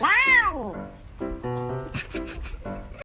wow!